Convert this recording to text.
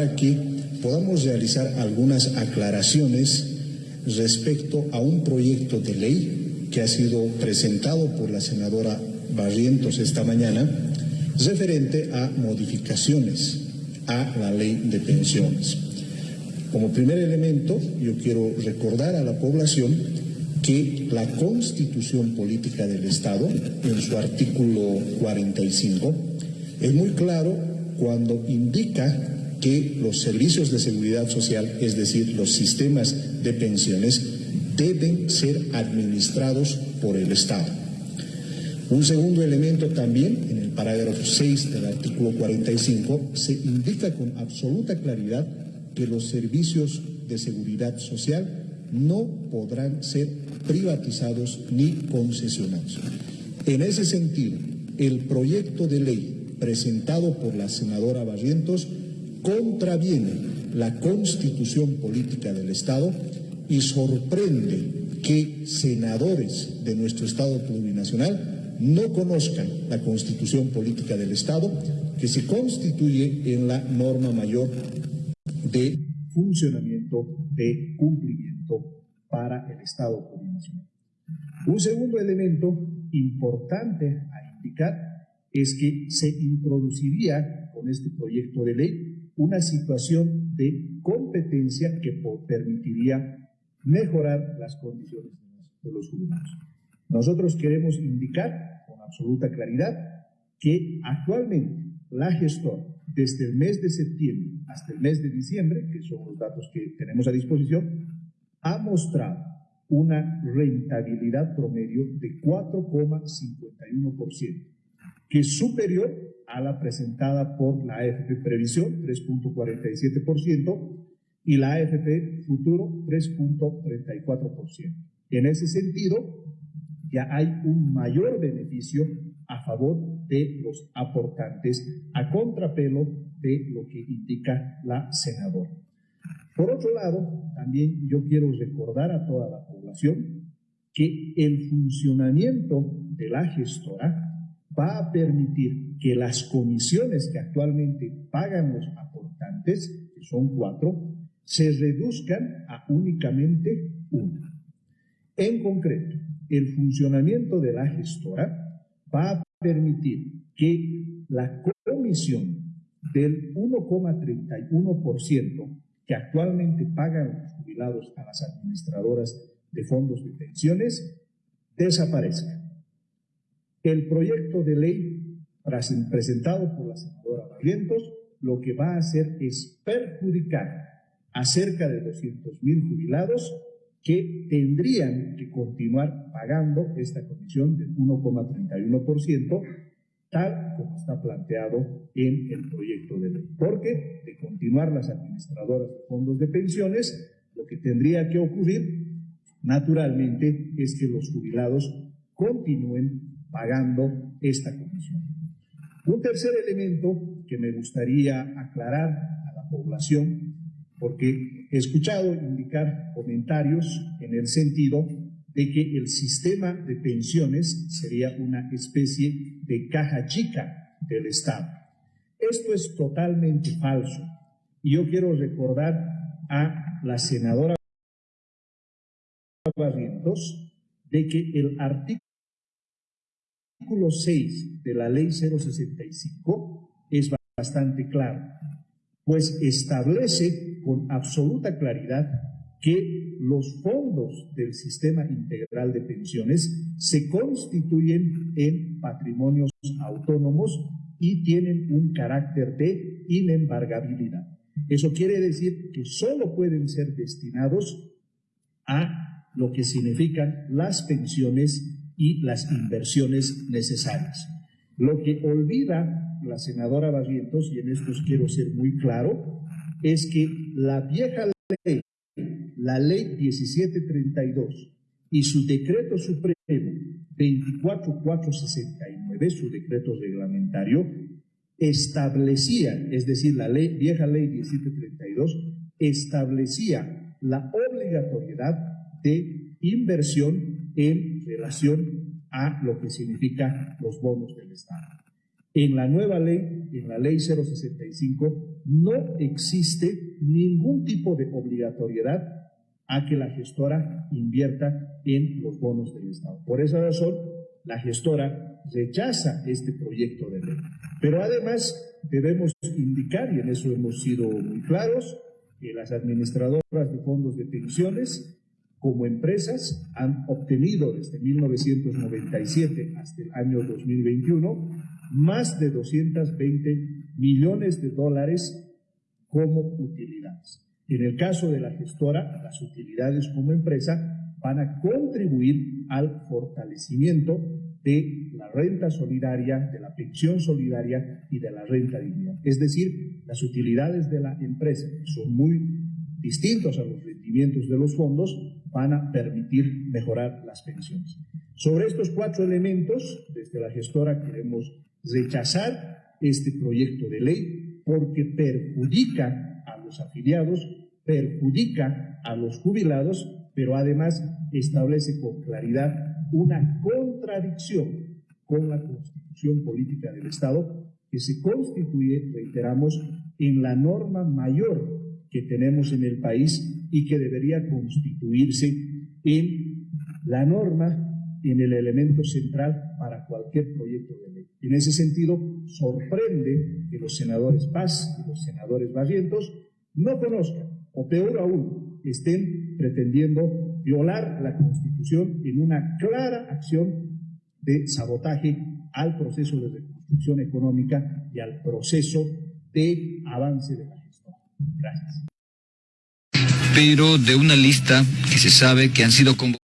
para que podamos realizar algunas aclaraciones respecto a un proyecto de ley que ha sido presentado por la senadora Barrientos esta mañana, referente a modificaciones a la ley de pensiones. Como primer elemento, yo quiero recordar a la población que la Constitución Política del Estado, en su artículo 45, es muy claro cuando indica que los servicios de seguridad social, es decir, los sistemas de pensiones, deben ser administrados por el Estado. Un segundo elemento también, en el parágrafo 6 del artículo 45, se indica con absoluta claridad que los servicios de seguridad social no podrán ser privatizados ni concesionados. En ese sentido, el proyecto de ley presentado por la senadora Barrientos contraviene la constitución política del Estado y sorprende que senadores de nuestro Estado plurinacional no conozcan la constitución política del Estado que se constituye en la norma mayor de funcionamiento de cumplimiento para el Estado plurinacional. Un segundo elemento importante a indicar es que se introduciría con este proyecto de ley una situación de competencia que permitiría mejorar las condiciones de los jubilados. Nosotros queremos indicar con absoluta claridad que actualmente la gestora, desde el mes de septiembre hasta el mes de diciembre, que son los datos que tenemos a disposición, ha mostrado una rentabilidad promedio de 4,51%, que es superior a la presentada por la AFP Previsión, 3.47%, y la AFP Futuro, 3.34%. En ese sentido, ya hay un mayor beneficio a favor de los aportantes a contrapelo de lo que indica la senadora. Por otro lado, también yo quiero recordar a toda la población que el funcionamiento de la gestora va a permitir que las comisiones que actualmente pagan los aportantes, que son cuatro, se reduzcan a únicamente una. En concreto, el funcionamiento de la gestora va a permitir que la comisión del 1,31% que actualmente pagan los jubilados a las administradoras de fondos de pensiones desaparezca. El proyecto de ley presentado por la senadora Barrientos lo que va a hacer es perjudicar a cerca de 200 mil jubilados que tendrían que continuar pagando esta comisión del 1,31%, tal como está planteado en el proyecto de ley. Porque de continuar las administradoras de fondos de pensiones, lo que tendría que ocurrir naturalmente es que los jubilados continúen pagando esta comisión. Un tercer elemento que me gustaría aclarar a la población, porque he escuchado indicar comentarios en el sentido de que el sistema de pensiones sería una especie de caja chica del Estado. Esto es totalmente falso. Y yo quiero recordar a la senadora Barrientos de que el artículo artículo 6 de la ley 065 es bastante claro, pues establece con absoluta claridad que los fondos del sistema integral de pensiones se constituyen en patrimonios autónomos y tienen un carácter de inembargabilidad. Eso quiere decir que solo pueden ser destinados a lo que significan las pensiones y las inversiones necesarias. Lo que olvida la senadora Barrientos, y en esto quiero ser muy claro, es que la vieja ley, la ley 1732 y su decreto supremo 24469, su decreto reglamentario, establecía, es decir, la vieja ley 1732, establecía la obligatoriedad de inversión en relación a lo que significa los bonos del Estado. En la nueva ley, en la ley 065, no existe ningún tipo de obligatoriedad a que la gestora invierta en los bonos del Estado. Por esa razón, la gestora rechaza este proyecto de ley. Pero además debemos indicar, y en eso hemos sido muy claros, que las administradoras de fondos de pensiones como empresas han obtenido desde 1997 hasta el año 2021 más de 220 millones de dólares como utilidades. En el caso de la gestora, las utilidades como empresa van a contribuir al fortalecimiento de la renta solidaria, de la pensión solidaria y de la renta dignidad. Es decir, las utilidades de la empresa son muy distintos a los rendimientos de los fondos, van a permitir mejorar las pensiones. Sobre estos cuatro elementos, desde la gestora queremos rechazar este proyecto de ley porque perjudica a los afiliados, perjudica a los jubilados, pero además establece con claridad una contradicción con la constitución política del Estado que se constituye, reiteramos, en la norma mayor que tenemos en el país y que debería constituirse en la norma, en el elemento central para cualquier proyecto de ley. En ese sentido, sorprende que los senadores Paz y los senadores Barrientos no conozcan, o peor aún, estén pretendiendo violar la Constitución en una clara acción de sabotaje al proceso de reconstrucción económica y al proceso de avance de la. Pero de una lista que se sabe que han sido convocados.